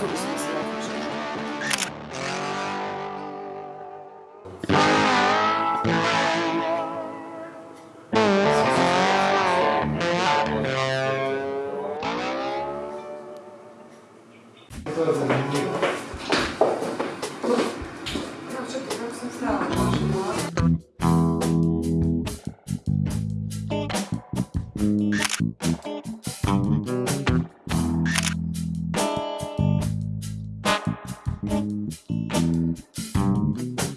solutions. Thank you.